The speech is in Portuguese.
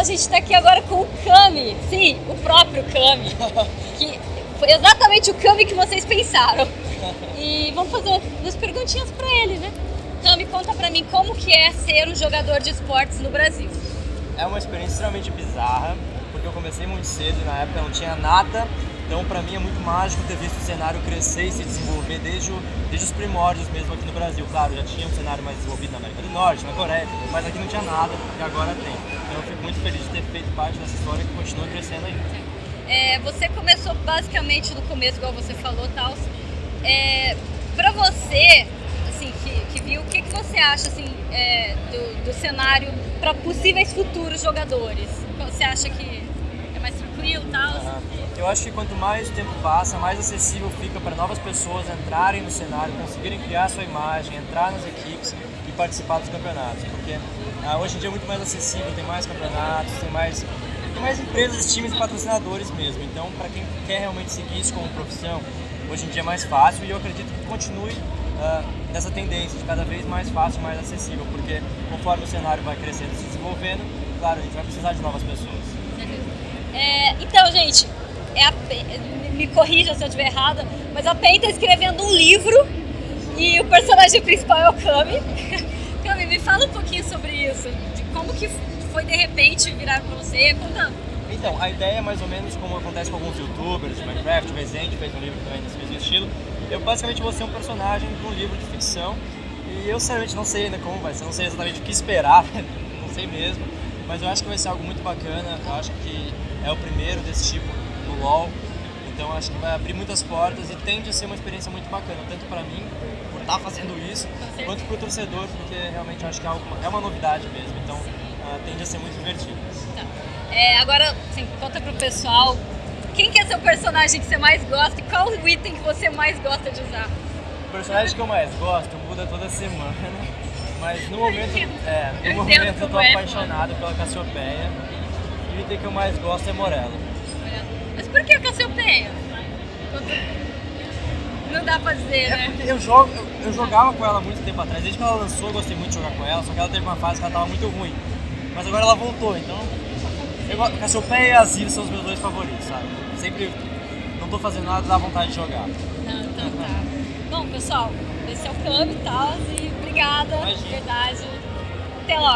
a gente tá aqui agora com o Kami. Sim, o próprio Kami. que foi exatamente o Kami que vocês pensaram. E vamos fazer umas perguntinhas pra ele, né? Kami, conta pra mim como que é ser um jogador de esportes no Brasil. É uma experiência extremamente bizarra, porque eu comecei muito cedo e na época não tinha nada então, para mim é muito mágico ter visto o cenário crescer e se desenvolver desde, o, desde os primórdios mesmo aqui no Brasil. Claro, já tinha um cenário mais desenvolvido na América do Norte, na Coreia, mas aqui não tinha nada e agora tem. Então, eu fico muito feliz de ter feito parte dessa história que continua crescendo aí. É, você começou basicamente no começo, igual você falou, tal. É, para você, assim, que, que, viu, o que, que você acha assim, é, do, do cenário para possíveis futuros jogadores? Você acha que mais tranquilo, tal? Uhum. Eu acho que quanto mais o tempo passa, mais acessível fica para novas pessoas entrarem no cenário, conseguirem criar sua imagem, entrar nas equipes e participar dos campeonatos. Porque ah, hoje em dia é muito mais acessível, tem mais campeonatos, tem mais, tem mais empresas, times e patrocinadores mesmo. Então, para quem quer realmente seguir isso como profissão, hoje em dia é mais fácil e eu acredito que continue uh, nessa tendência de cada vez mais fácil, mais acessível, porque conforme o cenário vai crescendo e se desenvolvendo, claro, a gente vai precisar de novas pessoas. Gente, é a, me corrija se eu estiver errada, mas a Pen está escrevendo um livro e o personagem principal é o Kami. Kami, me fala um pouquinho sobre isso, de como que foi de repente virar pra você, conta. Então, a ideia é mais ou menos como acontece com alguns youtubers de Minecraft, o Resident fez um livro também desse mesmo estilo. Eu basicamente vou ser um personagem de um livro de ficção e eu sinceramente não sei ainda como vai ser, não sei exatamente o que esperar, não sei mesmo, mas eu acho que vai ser algo muito bacana, eu acho que é o primeiro desse tipo no LoL. Então acho que vai abrir muitas portas e tende a ser uma experiência muito bacana, tanto para mim, por estar tá fazendo isso, quanto para o torcedor, porque realmente acho que é, é uma novidade mesmo, então uh, tende a ser muito divertido. Tá. É, agora, assim, conta pro pessoal, quem que é seu personagem que você mais gosta e qual o item que você mais gosta de usar? O personagem que eu mais gosto muda toda semana, mas no momento, é, no momento eu tô é, apaixonado pela Cassiopeia item que eu mais gosto é Morello. Mas por que Cassiopeia? Não dá pra dizer, é né? Porque eu, jogo, eu, eu, jogava com ela muito tempo atrás. Desde que ela lançou, eu gostei muito de jogar com ela. Só que ela teve uma fase que ela tava muito ruim. Mas agora ela voltou, então... Eu, Cassiopeia e Azir são os meus dois favoritos, sabe? Sempre não tô fazendo nada, dá vontade de jogar. Não, então tá. Bom, pessoal, esse é o Cami e tal. E obrigada, Imagina. verdade. Até logo.